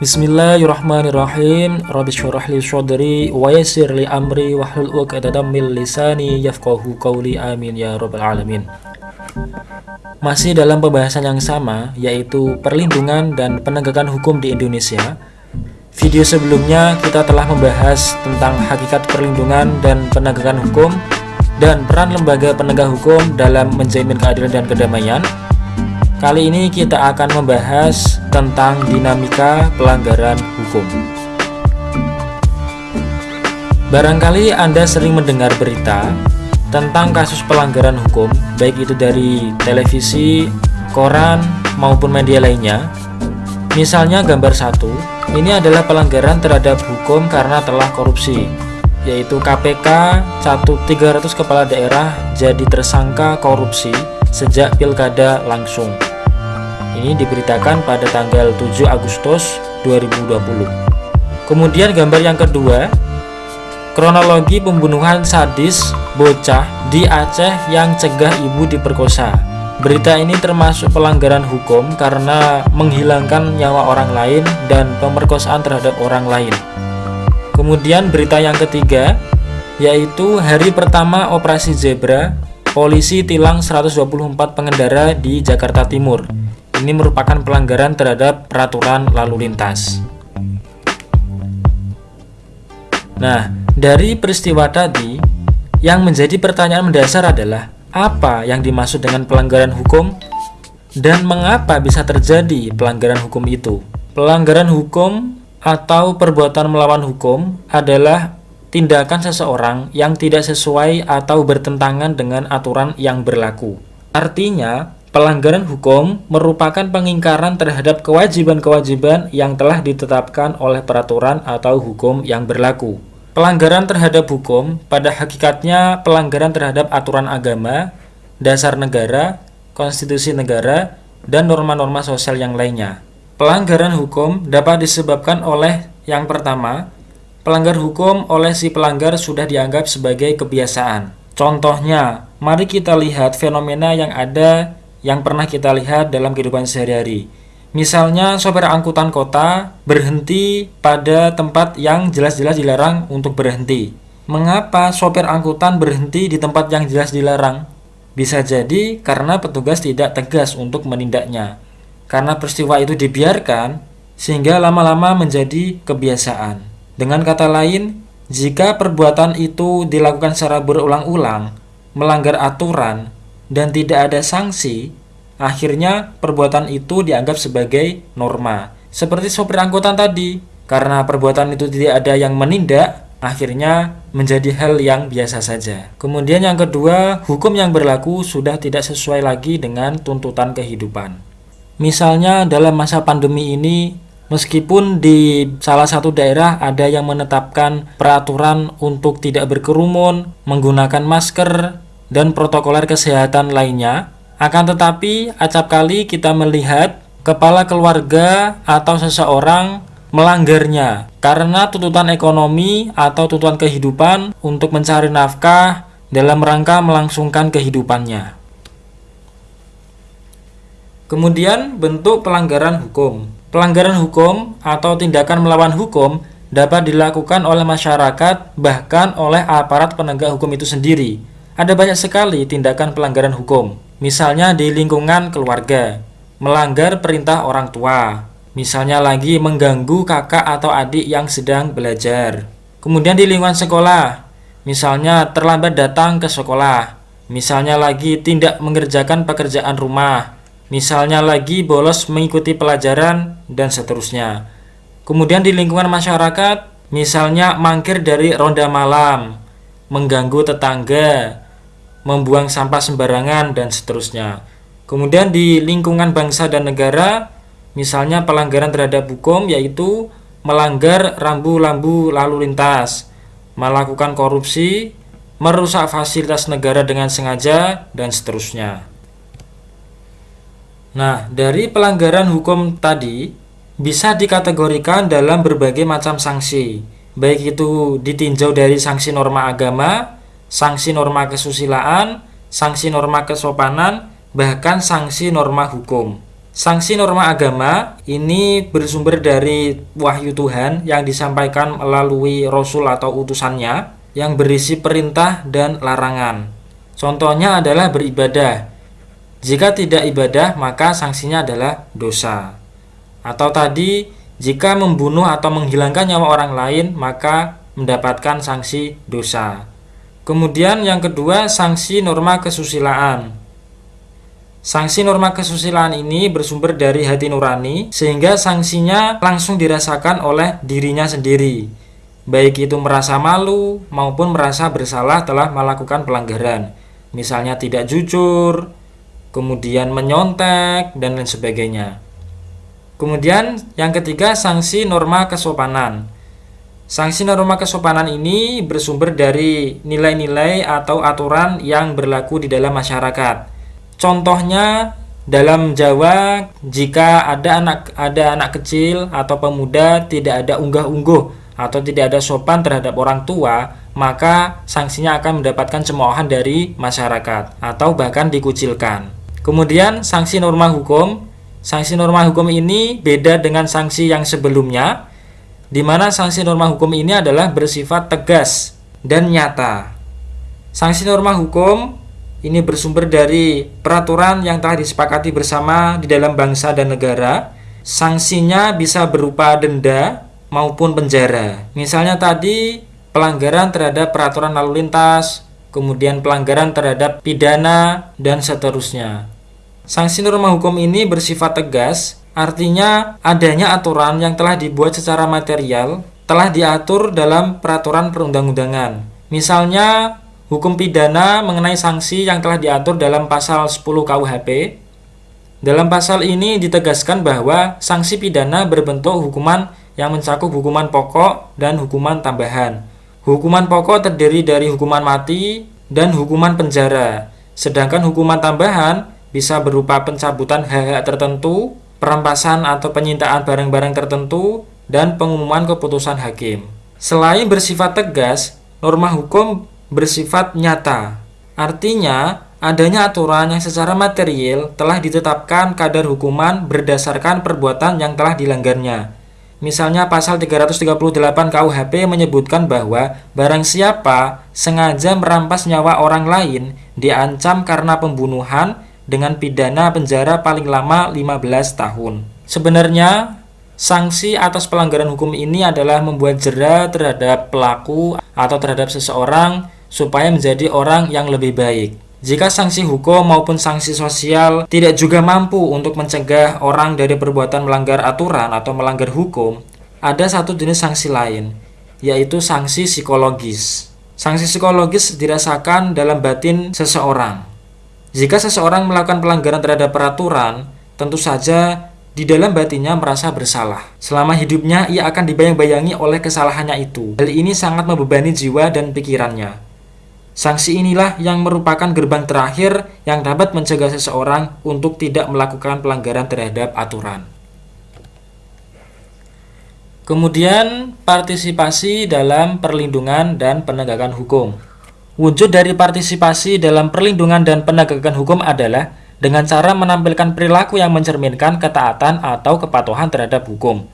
Bismillahirrahmanirrahim. Rabbi syurah li syadri wa yassir li amri wahlul 'uqdatam min lisani yafqahu qawli. Amin ya rabbal alamin. Masih dalam pembahasan yang sama yaitu perlindungan dan penegakan hukum di Indonesia. Video sebelumnya kita telah membahas tentang hakikat perlindungan dan penegakan hukum dan peran lembaga penegak hukum dalam menjamin keadilan dan kedamaian. Kali ini kita akan membahas tentang dinamika pelanggaran hukum. Barangkali Anda sering mendengar berita tentang kasus pelanggaran hukum, baik itu dari televisi, koran, maupun media lainnya. Misalnya gambar satu, ini adalah pelanggaran terhadap hukum karena telah korupsi, yaitu KPK 1300 kepala daerah jadi tersangka korupsi sejak pilkada langsung. Ini diberitakan pada tanggal 7 Agustus 2020. Kemudian gambar yang kedua, kronologi pembunuhan sadis bocah di Aceh yang cegah ibu diperkosa. Berita ini termasuk pelanggaran hukum karena menghilangkan nyawa orang lain dan pemerkosaan terhadap orang lain. Kemudian berita yang ketiga, yaitu hari pertama operasi zebra, polisi tilang 124 pengendara di Jakarta Timur ini merupakan pelanggaran terhadap peraturan lalu lintas. Nah, dari peristiwa tadi, yang menjadi pertanyaan mendasar adalah apa yang dimaksud dengan pelanggaran hukum dan mengapa bisa terjadi pelanggaran hukum itu. Pelanggaran hukum atau perbuatan melawan hukum adalah tindakan seseorang yang tidak sesuai atau bertentangan dengan aturan yang berlaku. Artinya, Pelanggaran hukum merupakan pengingkaran terhadap kewajiban-kewajiban yang telah ditetapkan oleh peraturan atau hukum yang berlaku. Pelanggaran terhadap hukum pada hakikatnya pelanggaran terhadap aturan agama, dasar negara, konstitusi negara, dan norma-norma sosial yang lainnya. Pelanggaran hukum dapat disebabkan oleh yang pertama, pelanggar hukum oleh si pelanggar sudah dianggap sebagai kebiasaan. Contohnya, mari kita lihat fenomena yang ada yang pernah kita lihat dalam kehidupan sehari-hari. Misalnya sopir angkutan kota berhenti pada tempat yang jelas-jelas dilarang untuk berhenti. Mengapa sopir angkutan berhenti di tempat yang jelas dilarang? Bisa jadi karena petugas tidak tegas untuk menindaknya. Karena peristiwa itu dibiarkan, sehingga lama-lama menjadi kebiasaan. Dengan kata lain, jika perbuatan itu dilakukan secara berulang-ulang, melanggar aturan, dan tidak ada sanksi, akhirnya perbuatan itu dianggap sebagai norma. Seperti sopir angkutan tadi, karena perbuatan itu tidak ada yang menindak, akhirnya menjadi hal yang biasa saja. Kemudian yang kedua, hukum yang berlaku sudah tidak sesuai lagi dengan tuntutan kehidupan. Misalnya dalam masa pandemi ini, meskipun di salah satu daerah ada yang menetapkan peraturan untuk tidak berkerumun, menggunakan masker, dan protokoler kesehatan lainnya. Akan tetapi, acap kali kita melihat kepala keluarga atau seseorang melanggarnya karena tuntutan ekonomi atau tuntutan kehidupan untuk mencari nafkah dalam rangka melangsungkan kehidupannya. Kemudian bentuk pelanggaran hukum. Pelanggaran hukum atau tindakan melawan hukum dapat dilakukan oleh masyarakat bahkan oleh aparat penegak hukum itu sendiri ada banyak sekali tindakan pelanggaran hukum, misalnya di lingkungan keluarga, melanggar perintah orang tua, misalnya lagi mengganggu kakak atau adik yang sedang belajar. Kemudian di lingkungan sekolah, misalnya terlambat datang ke sekolah, misalnya lagi tidak mengerjakan pekerjaan rumah, misalnya lagi bolos mengikuti pelajaran, dan seterusnya. Kemudian di lingkungan masyarakat, misalnya mangkir dari ronda malam, mengganggu tetangga, membuang sampah sembarangan, dan seterusnya. Kemudian di lingkungan bangsa dan negara, misalnya pelanggaran terhadap hukum yaitu melanggar rambu-rambu lalu lintas, melakukan korupsi, merusak fasilitas negara dengan sengaja, dan seterusnya. Nah, dari pelanggaran hukum tadi bisa dikategorikan dalam berbagai macam sanksi, baik itu ditinjau dari sanksi norma agama, sanksi norma kesusilaan, sanksi norma kesopanan, bahkan sanksi norma hukum. Sanksi norma agama ini bersumber dari wahyu Tuhan yang disampaikan melalui rasul atau utusannya yang berisi perintah dan larangan. Contohnya adalah beribadah. Jika tidak ibadah, maka sanksinya adalah dosa. Atau tadi, jika membunuh atau menghilangkan nyawa orang lain, maka mendapatkan sanksi dosa. Kemudian yang kedua, sanksi norma kesusilaan. Sanksi norma kesusilaan ini bersumber dari hati nurani, sehingga sanksinya langsung dirasakan oleh dirinya sendiri, baik itu merasa malu maupun merasa bersalah telah melakukan pelanggaran, misalnya tidak jujur, kemudian menyontek, dan lain sebagainya. Kemudian yang ketiga, sanksi norma kesopanan. Sanksi norma kesopanan ini bersumber dari nilai-nilai atau aturan yang berlaku di dalam masyarakat. Contohnya dalam Jawa jika ada anak ada anak kecil atau pemuda tidak ada unggah-ungguh atau tidak ada sopan terhadap orang tua, maka sanksinya akan mendapatkan cemoohan dari masyarakat atau bahkan dikucilkan. Kemudian sanksi norma hukum, sanksi norma hukum ini beda dengan sanksi yang sebelumnya, di mana sanksi norma hukum ini adalah bersifat tegas dan nyata. Sanksi norma hukum ini bersumber dari peraturan yang telah disepakati bersama di dalam bangsa dan negara. Sanksinya bisa berupa denda maupun penjara. Misalnya tadi pelanggaran terhadap peraturan lalu lintas, kemudian pelanggaran terhadap pidana, dan seterusnya. Sanksi norma hukum ini bersifat tegas, artinya adanya aturan yang telah dibuat secara material telah diatur dalam peraturan perundang-undangan. Misalnya, hukum pidana mengenai sanksi yang telah diatur dalam pasal 10 KUHP. Dalam pasal ini ditegaskan bahwa sanksi pidana berbentuk hukuman yang mencakup hukuman pokok dan hukuman tambahan. Hukuman pokok terdiri dari hukuman mati dan hukuman penjara, sedangkan hukuman tambahan bisa berupa pencabutan hak-hak tertentu, perampasan atau penyitaan barang-barang tertentu, dan pengumuman keputusan hakim. Selain bersifat tegas, norma hukum bersifat nyata. Artinya, adanya aturan yang secara material telah ditetapkan kadar hukuman berdasarkan perbuatan yang telah dilanggarnya. Misalnya pasal 338 KUHP menyebutkan bahwa barang siapa sengaja merampas nyawa orang lain diancam karena pembunuhan dengan pidana penjara paling lama 15 tahun. Sebenarnya Sanksi atas pelanggaran hukum ini adalah membuat jera terhadap pelaku atau terhadap seseorang supaya menjadi orang yang lebih baik. Jika sanksi hukum maupun sanksi sosial tidak juga mampu untuk mencegah orang dari perbuatan melanggar aturan atau melanggar hukum, ada satu jenis sanksi lain, yaitu sanksi psikologis. Sanksi psikologis dirasakan dalam batin seseorang. Jika seseorang melakukan pelanggaran terhadap peraturan, tentu saja di dalam batinnya merasa bersalah. Selama hidupnya ia akan dibayang-bayangi oleh kesalahannya itu. Hal ini sangat membebani jiwa dan pikirannya. Sanksi inilah yang merupakan gerbang terakhir yang dapat mencegah seseorang untuk tidak melakukan pelanggaran terhadap aturan. Kemudian, partisipasi dalam perlindungan dan penegakan hukum. Wujud dari partisipasi dalam perlindungan dan penegakan hukum adalah dengan cara menampilkan perilaku yang mencerminkan ketaatan atau kepatuhan terhadap hukum.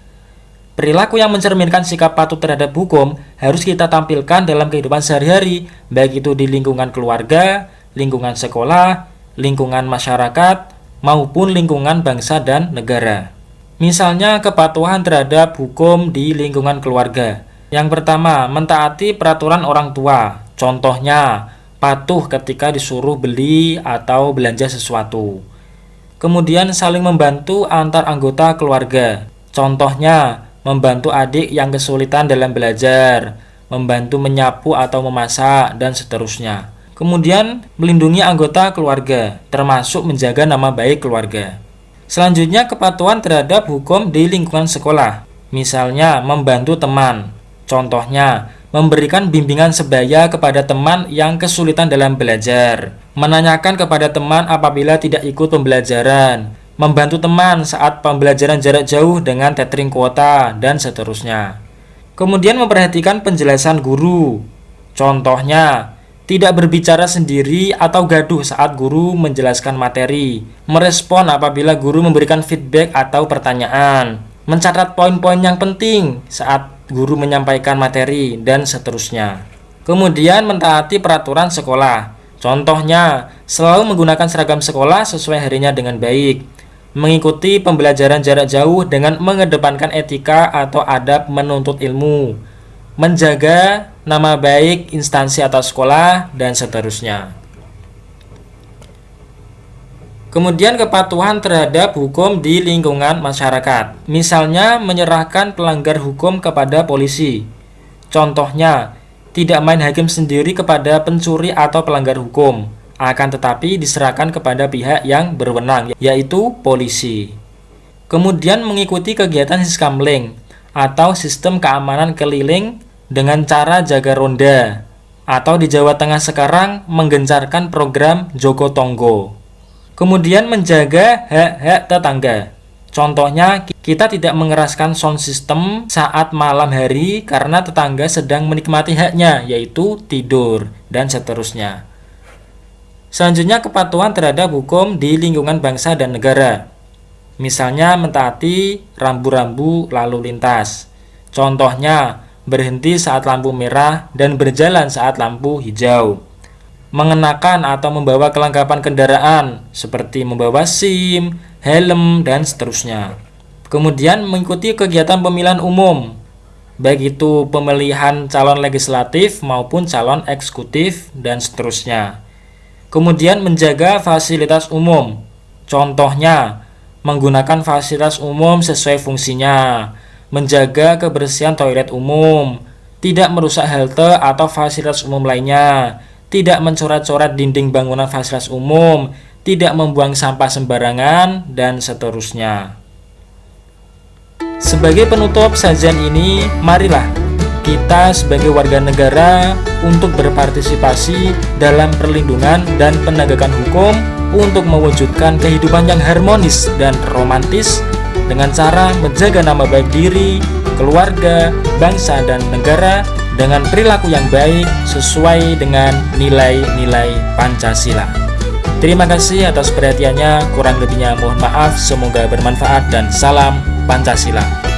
Perilaku yang mencerminkan sikap patuh terhadap hukum harus kita tampilkan dalam kehidupan sehari-hari, baik itu di lingkungan keluarga, lingkungan sekolah, lingkungan masyarakat, maupun lingkungan bangsa dan negara. Misalnya kepatuhan terhadap hukum di lingkungan keluarga. Yang pertama, mentaati peraturan orang tua. Contohnya, patuh ketika disuruh beli atau belanja sesuatu. Kemudian saling membantu antar anggota keluarga. Contohnya, membantu adik yang kesulitan dalam belajar, membantu menyapu atau memasak, dan seterusnya. Kemudian, melindungi anggota keluarga, termasuk menjaga nama baik keluarga. Selanjutnya, kepatuhan terhadap hukum di lingkungan sekolah. Misalnya, membantu teman. Contohnya, memberikan bimbingan sebaya kepada teman yang kesulitan dalam belajar, menanyakan kepada teman apabila tidak ikut pembelajaran, membantu teman saat pembelajaran jarak jauh dengan tethering kuota, dan seterusnya. Kemudian memperhatikan penjelasan guru. Contohnya, tidak berbicara sendiri atau gaduh saat guru menjelaskan materi, merespon apabila guru memberikan feedback atau pertanyaan, mencatat poin-poin yang penting saat guru menyampaikan materi, dan seterusnya. Kemudian mentaati peraturan sekolah. Contohnya, selalu menggunakan seragam sekolah sesuai harinya dengan baik, mengikuti pembelajaran jarak jauh dengan mengedepankan etika atau adab menuntut ilmu, menjaga nama baik instansi atau sekolah, dan seterusnya. Kemudian kepatuhan terhadap hukum di lingkungan masyarakat. Misalnya menyerahkan pelanggar hukum kepada polisi. Contohnya, tidak main hakim sendiri kepada pencuri atau pelanggar hukum, akan tetapi diserahkan kepada pihak yang berwenang, yaitu polisi. Kemudian mengikuti kegiatan siskamling atau sistem keamanan keliling dengan cara jaga ronda atau di Jawa Tengah sekarang menggencarkan program Joko Tonggo. Kemudian menjaga hak-hak tetangga. Contohnya, kita tidak mengeraskan sound system saat malam hari karena tetangga sedang menikmati haknya, yaitu tidur, dan seterusnya. Selanjutnya, kepatuhan terhadap hukum di lingkungan bangsa dan negara. Misalnya, mentaati rambu-rambu lalu lintas. Contohnya, berhenti saat lampu merah, dan berjalan saat lampu hijau. Mengenakan atau membawa kelengkapan kendaraan seperti membawa SIM, helm, dan seterusnya. Kemudian mengikuti kegiatan pemilihan umum, baik itu pemilihan calon legislatif maupun calon eksekutif, dan seterusnya. Kemudian menjaga fasilitas umum, contohnya menggunakan fasilitas umum sesuai fungsinya, menjaga kebersihan toilet umum, tidak merusak halte atau fasilitas umum lainnya, tidak mencoret-coret dinding bangunan fasilitas umum, tidak membuang sampah sembarangan, dan seterusnya. Sebagai penutup sajian ini, marilah kita sebagai warga negara untuk berpartisipasi dalam perlindungan dan penegakan hukum untuk mewujudkan kehidupan yang harmonis dan romantis dengan cara menjaga nama baik diri, keluarga, bangsa, dan negara dengan perilaku yang baik sesuai dengan nilai-nilai Pancasila. Terima kasih atas perhatiannya, kurang lebihnya mohon maaf, semoga bermanfaat dan salam Pancasila.